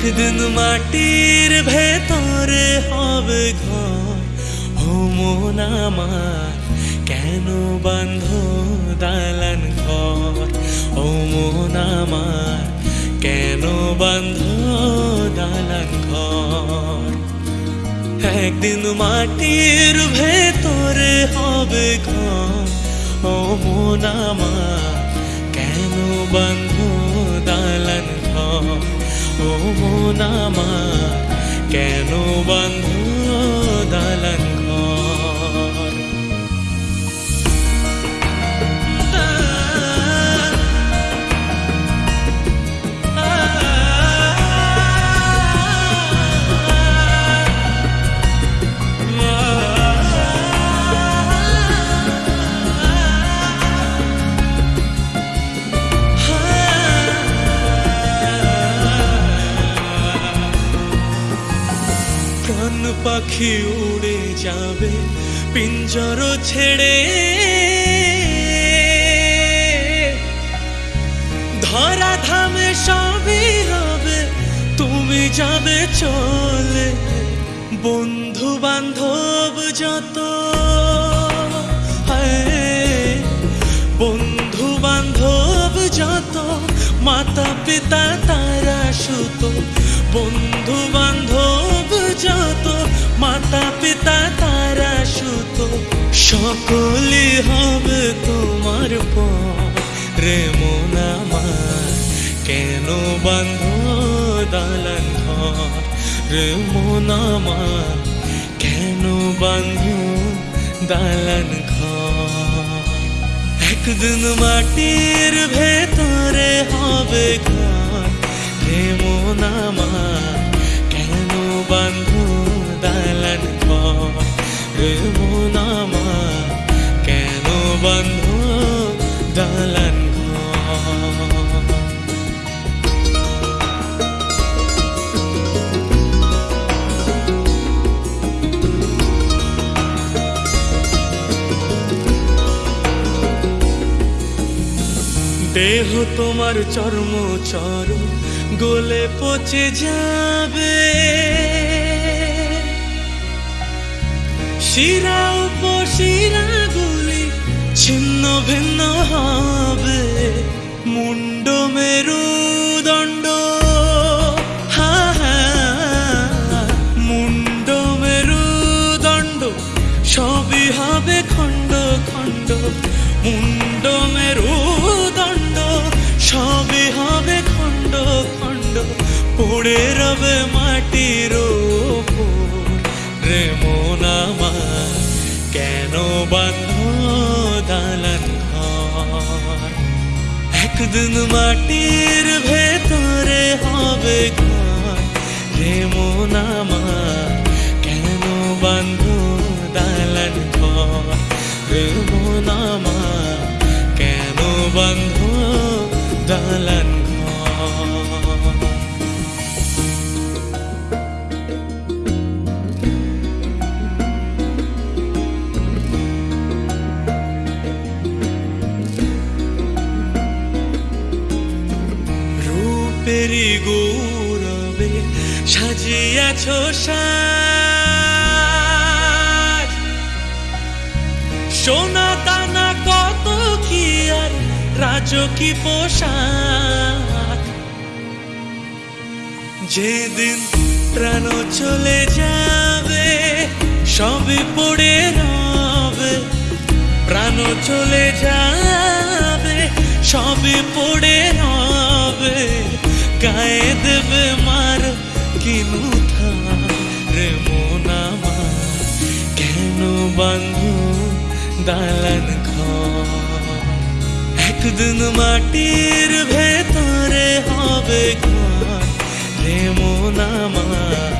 একদিন মাটির ভেতরে হবে ঘর। ও মন আমার, কেন বন্ধ দালান ঘর? ও মন আমার, কেন বন্ধ দালান ঘর? একদিন মাটির ভেতরে হবে ঘর। ও মন আমার, কেন বন্ধ মন আমার কেন বন্ধ প্রাণ পাখি উড়ে যাবে, পিঞ্জর ছেড়ে। ধরা ধামে সবই হবে, তুমি যাবে চলে। বন্ধু বান্ধব যত মাতা পিতা তারা সুত বন্ধু বান্ধব যত মাতা পিতা তারা সুত সকলে হবে তোমার রে মন কেন বন্ধ দালান ঘর? রে মন কেন বন্ধ দালান ঘর? একদিন মাটির মন আমার কেন বন্ধ দালান দেহ তোমার চর্ম চর গোলে পচে যাবে। শিরা উপশিরা গুলি, ছিন্ন ভিন্ন হবে। মুন্ড মেরুদণ্ড। হা হা মুন্ড মেরুদণ্ড, সবই হবে খণ্ড খণ্ড। মুন্ড মেরুদণ্ড, সবই হবে খণ্ড খণ্ড। পড়ে রবে মাটির দালান ঘর একদিন মাটির ভেতরে হবে ঘর রে মন রূপেরই গৌরবে সাজিয়াছ সাজ। সোনা দানা কত কি আর রাজকি পোশাক। যেদিন প্রাণ চলে যাবে সবই পড়ে রবে। প্রাণ চলে যাবে সবই পড়ে দেবে মার কিনু রে মন আমার কেন বান্ধু দালান একদিন মাটির ভেতরে হবে ঘর রে মন আমার